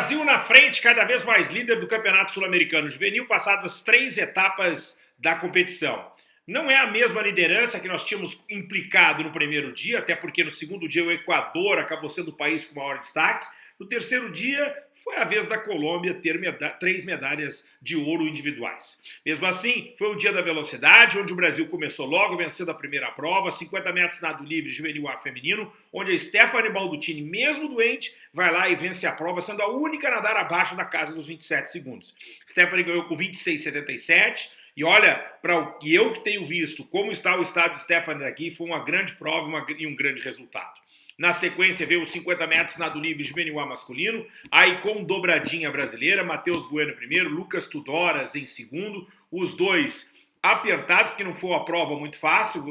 Brasil na frente, cada vez mais líder do Campeonato Sul-Americano Juvenil, passadas três etapas da competição. Não é a mesma liderança que nós tínhamos implicado no primeiro dia, até porque no segundo dia o Equador acabou sendo o país com maior destaque. No terceiro dia, foi a vez da Colômbia ter meda três medalhas de ouro individuais. Mesmo assim, foi o dia da velocidade, onde o Brasil começou logo vencendo a primeira prova, 50 metros nado livre juvenil A feminino, onde a Stephanie Baldutini, mesmo doente, vai lá e vence a prova, sendo a única a nadar abaixo da casa dos 27 segundos. Stephanie ganhou com 26,77, e olha, para o que eu que tenho visto, como está o estado de Stephanie aqui, foi uma grande prova e um grande resultado. Na sequência veio os 50 metros nado livre juvenil A masculino, aí com dobradinha brasileira, Matheus Bueno primeiro, Lucas Tudoras em segundo, os dois apertados, porque não foi uma prova muito fácil,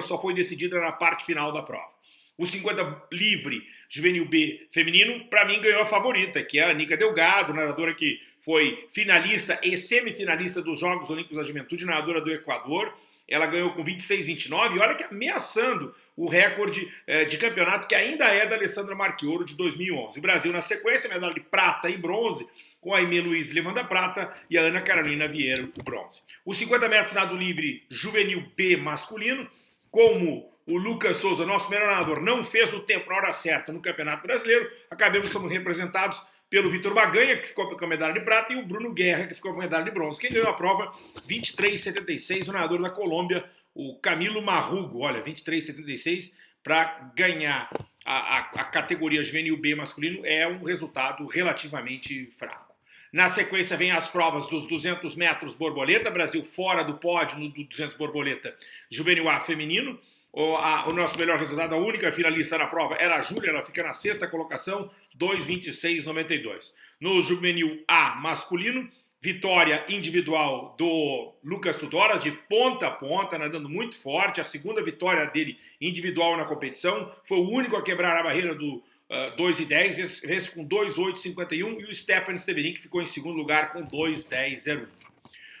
só foi decidida na parte final da prova. O 50 livre juvenil B feminino, para mim, ganhou a favorita, que é a Anica Delgado, nadadora que foi finalista e semifinalista dos Jogos Olímpicos da Juventude, nadadora do Equador, ela ganhou com 26, 29, e olha que ameaçando o recorde eh, de campeonato que ainda é da Alessandra Marchioro de 2011. O Brasil, na sequência, medalha de prata e bronze, com a Aimee Luiz levando a prata e a Ana Carolina Vieira o bronze. Os 50 metros nado livre juvenil B masculino, como o Lucas Souza, nosso melhor nadador, não fez o tempo na hora certa no Campeonato Brasileiro, acabamos sendo representados pelo Vitor Baganha, que ficou com a medalha de prata, e o Bruno Guerra, que ficou com a medalha de bronze. Quem ganhou a prova, 23,76, o nadador da Colômbia, o Camilo Marrugo. Olha, 23,76 para ganhar a, a, a, categoria juvenil B masculino é um resultado relativamente fraco. Na sequência vem as provas dos 200 metros borboleta, Brasil fora do pódio no 200 borboleta juvenil A feminino, o, a, o, nosso melhor resultado, a única finalista na prova era a Júlia, ela fica na sexta colocação, 2,26,92. No juvenil A masculino, vitória individual do Lucas Tudoras, de ponta a ponta, nadando muito forte, a segunda vitória dele individual na competição, foi o único a quebrar a barreira do uh, 2,10, vence com 2,8,51, e o Stefan Steverin, que ficou em segundo lugar com 2,10,01.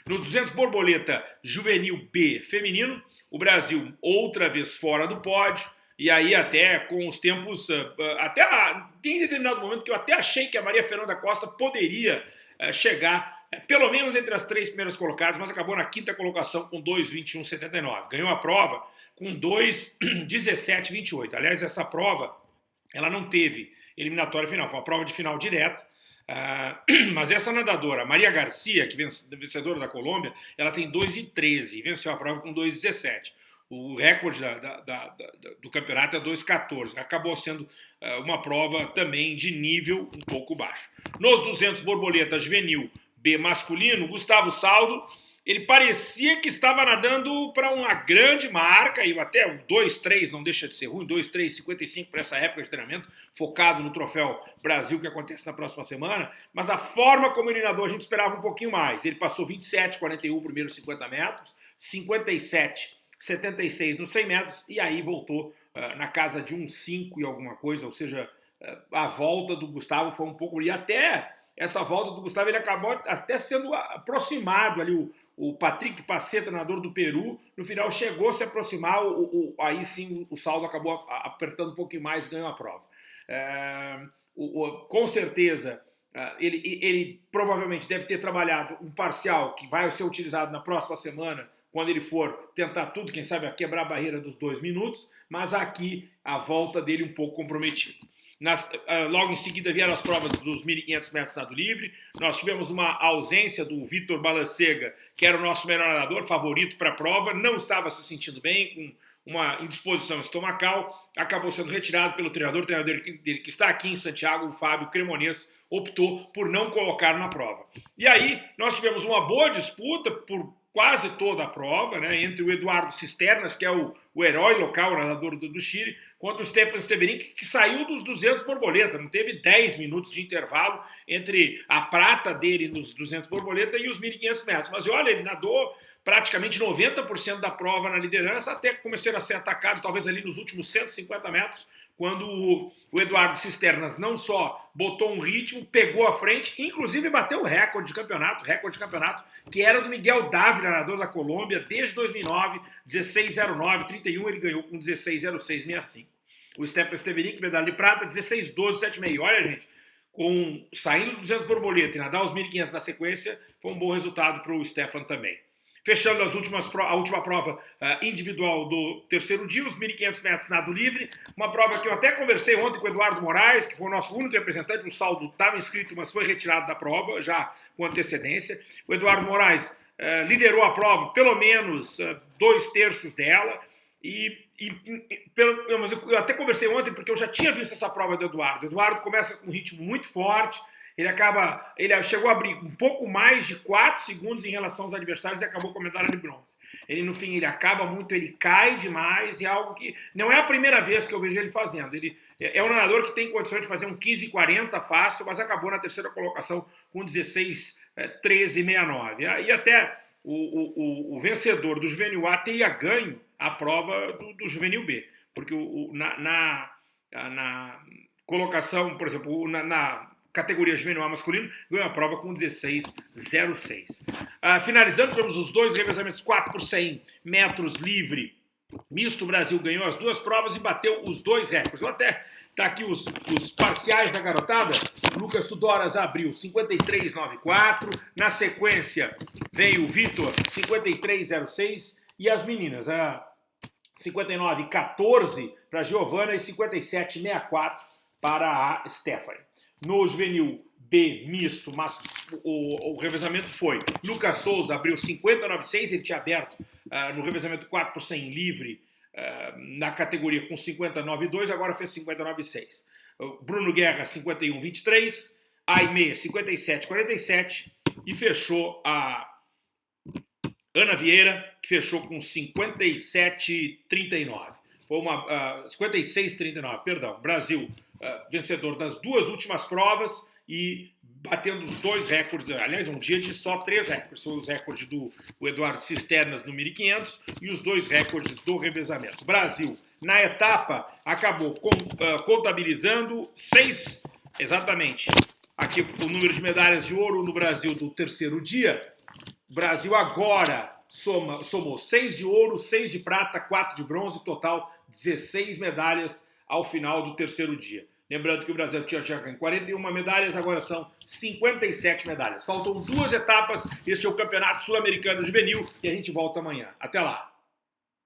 No 200 borboleta juvenil B feminino, o Brasil outra vez fora do pódio, e aí até com os tempos, ah, ah, até tem determinado momento que eu até achei que a Maria Fernanda Costa poderia eh, chegar eh, pelo menos entre as três primeiras colocadas, mas acabou na quinta colocação com 2,21,79. Ganhou a prova com 2,17,28. Aliás, essa prova ela não teve eliminatória final, foi uma prova de final direta. Uh, mas essa nadadora, Maria Garcia, que é vencedora da Colômbia, ela tem 2,13 e venceu a prova com 2,17. O recorde da, da, da, do campeonato é 2,14. Acabou sendo uh, uma prova também de nível um pouco baixo. Nos 200 borboleta juvenil B masculino, Gustavo Saldo ele parecia que estava nadando para uma grande marca, e até o 2-3 não deixa de ser ruim, 2-3, 55 para essa época de treinamento, focado no Troféu Brasil que acontece na próxima semana, mas a forma como ele nadou a gente esperava um pouquinho mais. Ele passou 27, 41 primeiros 50 metros, 57, 76 nos 100 metros, e aí voltou uh, na casa de um 5 e alguma coisa, ou seja, uh, a volta do Gustavo foi um pouco... E até essa volta do Gustavo, ele acabou até sendo aproximado ali, o, o Patrick Paceta, treinador do Peru, no final chegou a se aproximar, o, o, aí sim o saldo acabou apertando um pouquinho mais, ganhou a prova. É, o, com certeza, é, ele, ele provavelmente deve ter trabalhado um parcial que vai ser utilizado na próxima semana, quando ele for tentar tudo, quem sabe, a quebrar a barreira dos dois minutos, mas aqui a volta dele um pouco comprometida. Nas, uh, logo em seguida vieram as provas dos 1.500 metros nado livre. Nós tivemos uma ausência do Vitor Balancega, que era o nosso melhor nadador, favorito para a prova. Não estava se sentindo bem, com uma indisposição estomacal. Acabou sendo retirado pelo treinador, o treinador dele que está aqui em Santiago, o Fábio Cremonês, optou por não colocar na prova. E aí nós tivemos uma boa disputa por quase toda a prova, né, entre o Eduardo Cisternas, que é o, o herói local, o nadador do, do Chile, contra o Stefan Steverin, que, que, saiu dos 200 borboleta, não teve 10 minutos de intervalo entre a prata dele nos 200 borboleta e os 1.500 metros. Mas olha, ele nadou praticamente 90% da prova na liderança, até começou a ser atacado, talvez ali nos últimos 150 metros, quando o, o Eduardo Cisternas não só botou um ritmo, pegou a frente, inclusive bateu o recorde de campeonato, recorde de campeonato, que era do Miguel Dávila, nadador da Colômbia, desde 2009, 16,09, 31 ele ganhou com 16,06,65. O Stefan Steverick, medalha de prata, 16,12,76. Olha, gente, com saindo 200 borboleta e nadar os 1.500 na sequência, foi um bom resultado para o Stefan também. Fechando as últimas, a última prova uh, individual do terceiro dia, os 1.500 metros nado livre, uma prova que eu até conversei ontem com o Eduardo Moraes, que foi o nosso único representante, o saldo estava inscrito, mas foi retirado da prova, já com antecedência. O Eduardo Moraes uh, liderou a prova, pelo menos uh, dois terços dela, e, e, e pelo, eu, eu até conversei ontem, porque eu já tinha visto essa prova do Eduardo. O Eduardo começa com um ritmo muito forte, ele acaba, ele chegou a abrir um pouco mais de 4 segundos em relação aos adversários e acabou com a medalha de bronze. Ele, no fim, ele acaba muito, ele cai demais e é algo que não é a primeira vez que eu vejo ele fazendo. Ele é um nadador que tem condições de fazer um 15,40 fácil, mas acabou na terceira colocação com 16, 13, 69. E até o, o, o, vencedor do Juvenil A teria ganho a prova do, do Juvenil B, porque o, na, na, na, colocação, por exemplo, na, na categoria juvenil masculino, ganhou a prova com 16,06. Ah, finalizando, temos os dois revezamentos 4 por 100 metros livre. Misto Brasil ganhou as duas provas e bateu os dois recordes. Até tá aqui os, os parciais da garotada. Lucas Tudoras abriu 53,94. Na sequência veio o Vitor 53,06 e as meninas a 59,14 para Giovana e 57,64 para a Stephanie no juvenil B misto, mas o, o, revezamento foi. Lucas Souza abriu 50,96, ele tinha aberto uh, no revezamento 4 por 100 livre uh, na categoria com 59,2, agora fez 59,6. Uh, Bruno Guerra 51,23, Aime 57,47 e fechou a Ana Vieira, que fechou com 57,39. Foi uma uh, 56,39, perdão. Brasil vencedor das duas últimas provas e batendo os dois recordes, aliás, um dia de só três recordes, são os recordes do Eduardo Cisternas no 1500 e os dois recordes do revezamento. Brasil, na etapa, acabou uh, contabilizando seis, exatamente, aqui o número de medalhas de ouro no Brasil do terceiro dia. Brasil agora soma, somou seis de ouro, seis de prata, quatro de bronze, total 16 medalhas ao final do terceiro dia. Lembrando que o Brasil tinha já 41 medalhas, agora são 57 medalhas. Faltam duas etapas. Este é o Campeonato Sul-Americano Juvenil e a gente volta amanhã. Até lá!